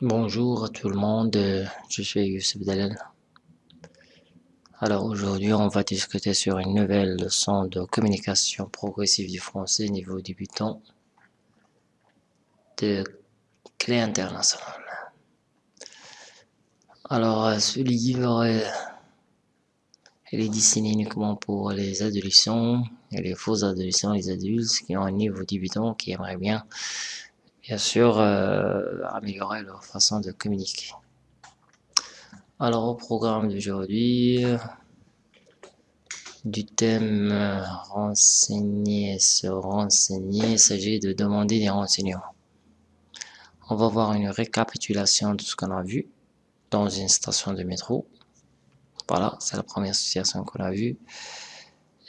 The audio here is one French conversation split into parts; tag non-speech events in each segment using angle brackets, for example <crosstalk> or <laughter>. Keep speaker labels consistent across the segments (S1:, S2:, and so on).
S1: Bonjour à tout le monde, euh, je suis Youssef Dalal. Alors aujourd'hui on va discuter sur une nouvelle leçon de communication progressive du français niveau débutant de clé internationale. Alors euh, ce livre il est destiné uniquement pour les adolescents et les faux adolescents, les adultes qui ont un niveau débutant, qui aimeraient bien bien sûr euh, améliorer leur façon de communiquer. Alors au programme d'aujourd'hui, du thème euh, renseigner, se renseigner, il s'agit de demander des renseignements. On va voir une récapitulation de ce qu'on a vu dans une station de métro. Voilà, c'est la première situation qu'on a vue.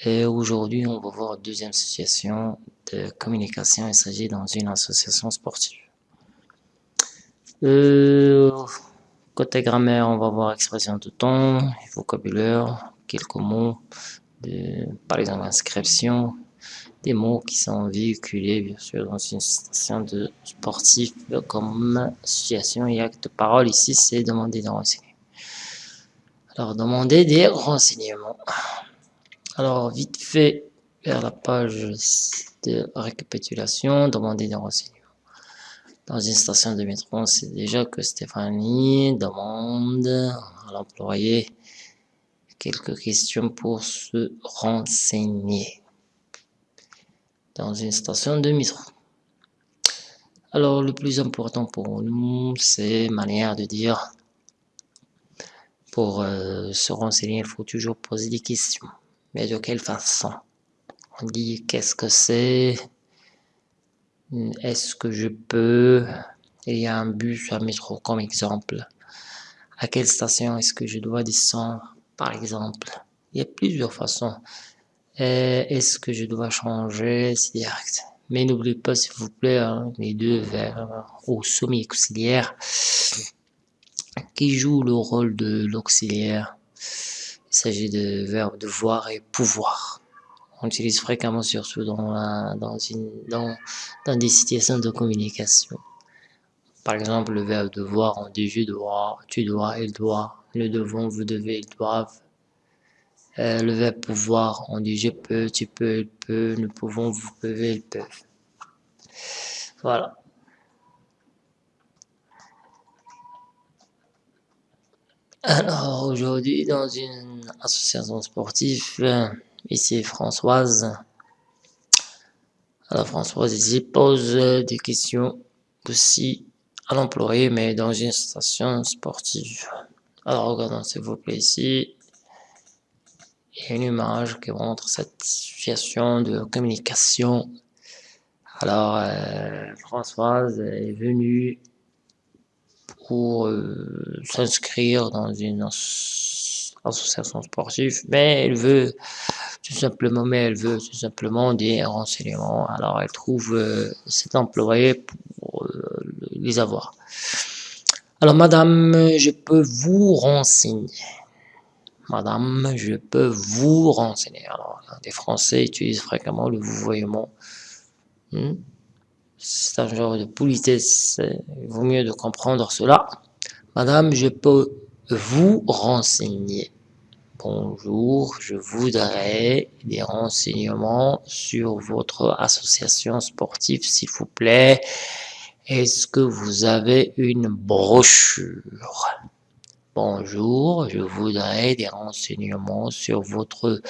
S1: Et aujourd'hui, on va voir deuxième situation de communication. Il s'agit dans une association sportive. Euh, côté grammaire, on va voir expression de temps, vocabulaire, quelques mots, de, par exemple inscription, des mots qui sont véhiculés bien sûr dans une station de sportif comme association et acte de parole. Ici, c'est demander des renseignements. Alors, demander des renseignements. Alors, vite fait, vers la page de récapitulation, demander des renseignements. Dans une station de métro, on sait déjà que Stéphanie demande à l'employé quelques questions pour se renseigner. Dans une station de métro. Alors, le plus important pour nous, c'est manière de dire. Pour euh, se renseigner, il faut toujours poser des questions. Mais de quelle façon? On dit qu'est-ce que c'est? Est-ce que je peux? Il y a un bus, un métro comme exemple. À quelle station est-ce que je dois descendre par exemple? Il y a plusieurs façons. Est-ce que je dois changer? C'est direct. Mais n'oubliez pas s'il vous plaît hein, les deux verbes au semi-auxiliaire qui jouent le rôle de l'auxiliaire il s'agit de verbes devoir et pouvoir. On utilise fréquemment surtout dans, dans, des situations de communication. Par exemple, le verbe devoir, on dit je dois, tu dois, il doit, le devons, vous devez, ils doivent. Euh, le verbe pouvoir, on dit je peux, tu peux, il peut, nous pouvons, vous pouvez, ils peuvent. Voilà. Alors aujourd'hui dans une association sportive, ici Françoise. Alors Françoise ici pose des questions aussi à l'employé mais dans une station sportive. Alors regardons s'il vous plaît ici. Il y a une image qui montre cette situation de communication. Alors euh, Françoise est venue pour euh, s'inscrire dans une association sportive, mais elle veut tout simplement, mais elle veut tout simplement des renseignements. Alors elle trouve euh, cet employé pour euh, les avoir. Alors madame, je peux vous renseigner. Madame, je peux vous renseigner. Alors, les Français utilisent fréquemment le vouvoiement. Hmm? c'est un genre de politesse, il vaut mieux de comprendre cela. Madame, je peux vous renseigner. Bonjour, je voudrais des renseignements sur votre association sportive, s'il vous plaît. Est-ce que vous avez une brochure? Bonjour, je voudrais des renseignements sur votre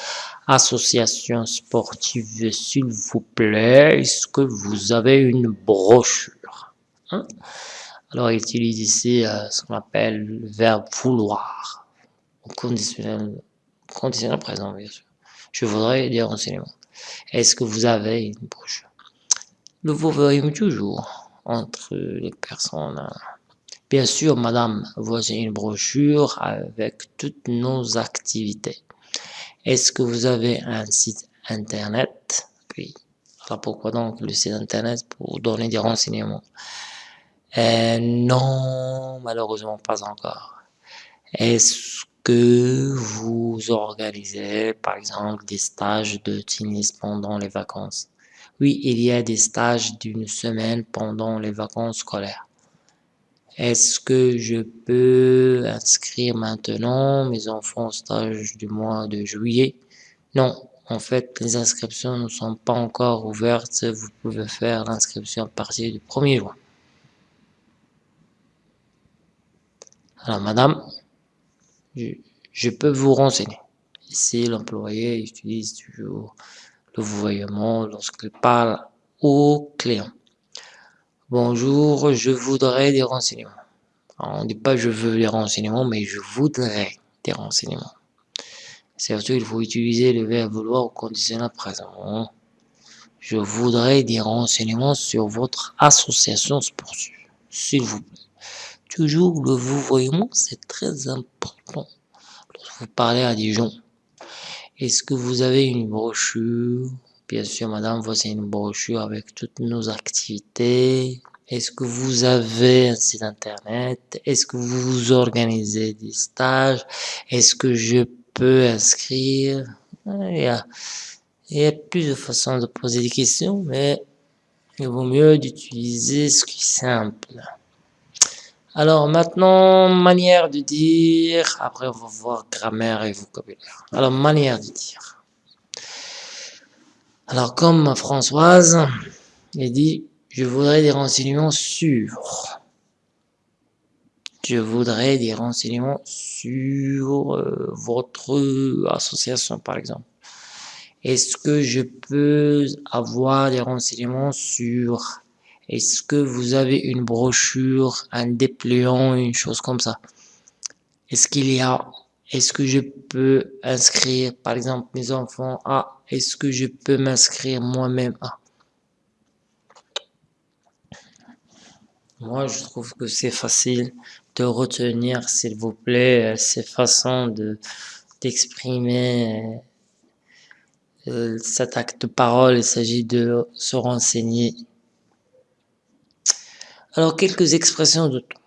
S1: association sportive, s'il vous plaît. Est-ce que vous avez une brochure? Hein? Alors, il utilise ici euh, ce qu'on appelle le verbe vouloir, au conditionnel, conditionnel présent, bien sûr. Je voudrais des renseignements. Est-ce que vous avez une brochure Le vous verrez toujours entre les personnes. Bien sûr, madame, voici une brochure avec toutes nos activités. Est-ce que vous avez un site internet? Oui. Alors pourquoi donc le site internet? Pour donner des renseignements. Euh, non, malheureusement pas encore. Est-ce que vous organisez, par exemple, des stages de tennis pendant les vacances? Oui, il y a des stages d'une semaine pendant les vacances scolaires. Est-ce que je peux inscrire maintenant mes enfants au stage du mois de juillet? Non, en fait, les inscriptions ne sont pas encore ouvertes. Vous pouvez faire l'inscription à partir du 1er juin. Alors, madame, je, peux vous renseigner. Ici, l'employé utilise toujours le vouvoiement lorsqu'il parle au client. Bonjour, je voudrais des renseignements. on ne dit pas je veux des renseignements, mais je voudrais des renseignements. Surtout, il faut utiliser le verbe vouloir au conditionnel présent. Je voudrais des renseignements sur votre association sportive, s'il vous plaît. Toujours le vouvoiement, c'est très important lorsque vous parlez à des gens. Est-ce que vous avez une brochure? Bien sûr, madame, voici une brochure avec toutes nos activités. Est-ce que vous avez un site internet? Est-ce que vous organisez des stages? Est-ce que je peux inscrire? Il y, a, il y a plusieurs façons de poser des questions, mais il vaut mieux d'utiliser ce qui est simple. Alors maintenant, manière de dire, après on va voir grammaire et vocabulaire. Alors manière de dire. Alors comme Françoise, elle dit, je voudrais des renseignements sur. Je voudrais des renseignements sur euh, votre association par exemple. Est-ce que je peux avoir des renseignements sur est-ce que vous avez une brochure, un dépliant, une chose comme ça? Est-ce qu'il y a Est-ce que je peux inscrire, par exemple, mes enfants à Est-ce que je peux m'inscrire moi-même Moi, je trouve que c'est facile de retenir, s'il vous plaît, ces façons de d'exprimer euh, cet acte de parole. Il s'agit de se renseigner alors, quelques expressions de temps.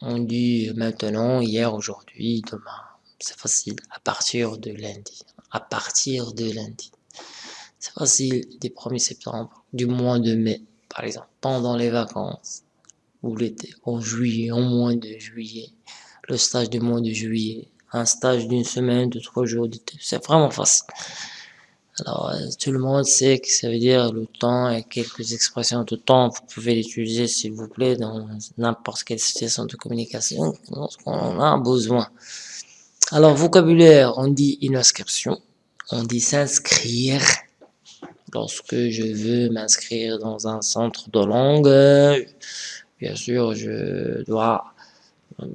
S1: On dit maintenant, hier, aujourd'hui, demain. C'est facile. À partir de lundi. À partir de lundi. C'est facile. Du 1er septembre, du mois de mai, par exemple. Pendant les vacances. Ou l'été. En juillet, en mois de juillet. Le stage du mois de juillet. Un stage d'une semaine, de trois jours. C'est vraiment facile. Alors, euh, tout le monde sait que ça veut dire le temps et quelques expressions de temps. Vous pouvez l'utiliser, s'il vous plaît, dans n'importe quelle situation de communication lorsqu'on en a besoin. Alors, vocabulaire, on dit inscription. On dit s'inscrire. Lorsque je veux m'inscrire dans un centre de langue, bien sûr, je dois euh,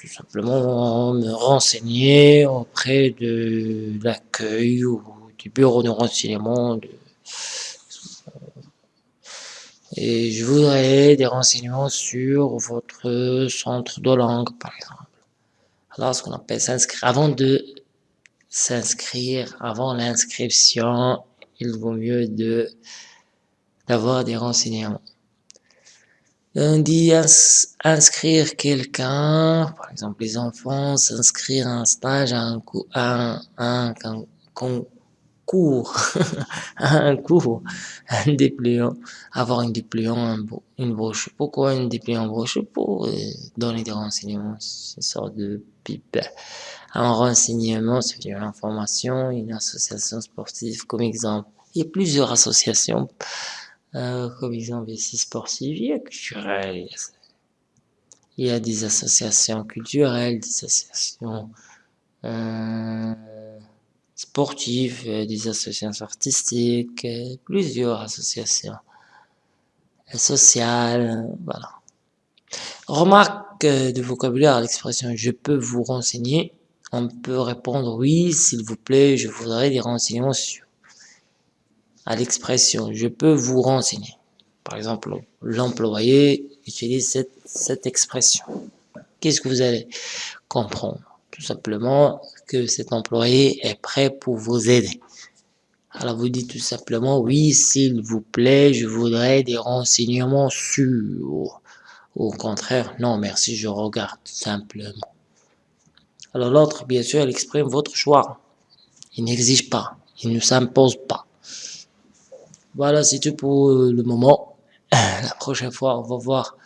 S1: tout simplement me renseigner auprès de l'accueil ou bureau de renseignement. Et je voudrais des renseignements sur votre centre de langue, par exemple. Alors, ce qu'on appelle s'inscrire. Avant de s'inscrire, avant l'inscription, il vaut mieux de d'avoir des renseignements. On dit inscrire quelqu'un, par exemple les enfants, s'inscrire à un stage, à un, à un, un, cours, <laughs> un cours, un dépliant, avoir un dépliant, un, une brochure. Pourquoi un dépliant brochure Pour euh, donner des renseignements, une sorte de pipe. Un renseignement, c'est une information, une association sportive comme exemple. Il y a plusieurs associations, euh, comme exemple ici sportive, il y a culturelle, il y a des associations culturelles, des associations euh, sportifs, euh, des associations artistiques, euh, plusieurs associations sociales, voilà. Remarque de vocabulaire à l'expression « je peux vous renseigner », on peut répondre « oui, s'il vous plaît, je voudrais des renseignements sur ». À l'expression « je peux vous renseigner », par exemple, l'employé utilise cette, cette expression. Qu'est-ce que vous allez comprendre? Tout simplement, que cet employé est prêt pour vous aider. Alors vous dites tout simplement, oui, s'il vous plaît, je voudrais des renseignements sur. Au contraire, non, merci, je regarde simplement. Alors l'autre, bien sûr, elle exprime votre choix. Il n'exige pas, il ne s'impose pas. Voilà, c'est tout pour le moment. La prochaine fois, on va voir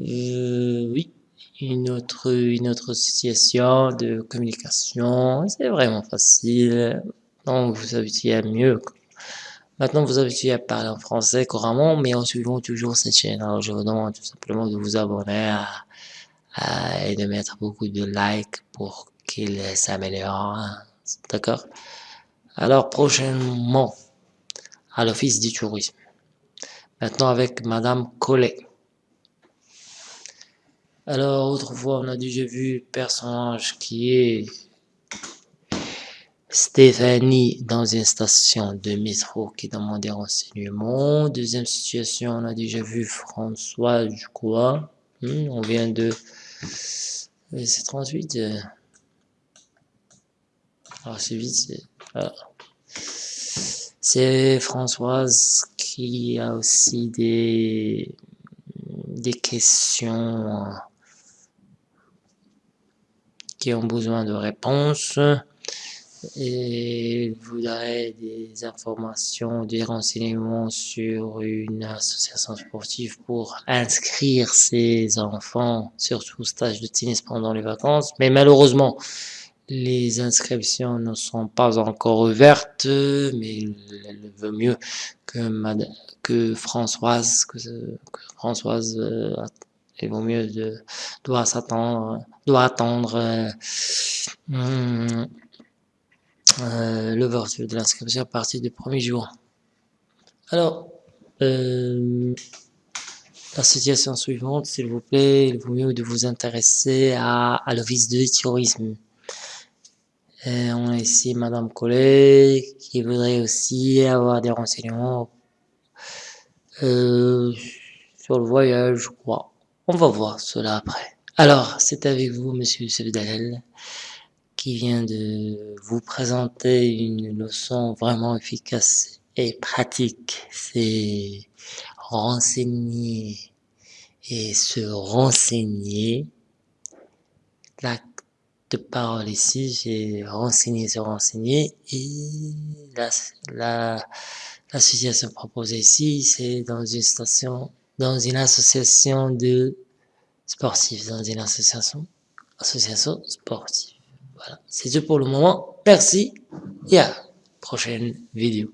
S1: Euh, oui, une autre, une autre situation de communication. C'est vraiment facile. Donc, vous habituez à mieux. Maintenant, vous habituez à parler en français couramment, mais en suivant toujours cette chaîne. Alors, je vous demande tout simplement de vous abonner et de mettre beaucoup de likes pour qu'il s'améliore. D'accord? Alors, prochainement, à l'Office du tourisme. Maintenant, avec Madame Collet. Alors, autrefois, on a déjà vu personnage qui est Stéphanie dans une station de métro qui demande des renseignements. Deuxième situation, on a déjà vu François, je crois. Hmm, on vient de... C'est 38. Alors, c'est vite. C'est Françoise qui a aussi des, des questions ont besoin de réponses et voudrait des informations, des renseignements sur une association sportive pour inscrire ses enfants, surtout au stage de tennis pendant les vacances. Mais malheureusement, les inscriptions ne sont pas encore ouvertes, mais elle veut mieux que, Madame, que Françoise, que, Françoise, euh, il vaut mieux de, doit s'attendre, doit attendre euh, euh, l'ouverture de l'inscription à partir du 1er juin. Alors, euh, la situation suivante, s'il vous plaît, il vaut mieux de vous intéresser à, à l'office de tourisme. Euh, on a ici Madame Collet qui voudrait aussi avoir des renseignements euh, sur le voyage, je crois. On va voir cela après. Alors, c'est avec vous, Monsieur Sevdalel, qui vient de vous présenter une leçon vraiment efficace et pratique. C'est renseigner et se renseigner. La de parole ici, j'ai renseigné, se renseigner et la, la, l'association proposée ici, c'est dans une station, dans une association de sportifs, dans une association, association sportive. Voilà, c'est tout pour le moment. Merci et à la prochaine vidéo.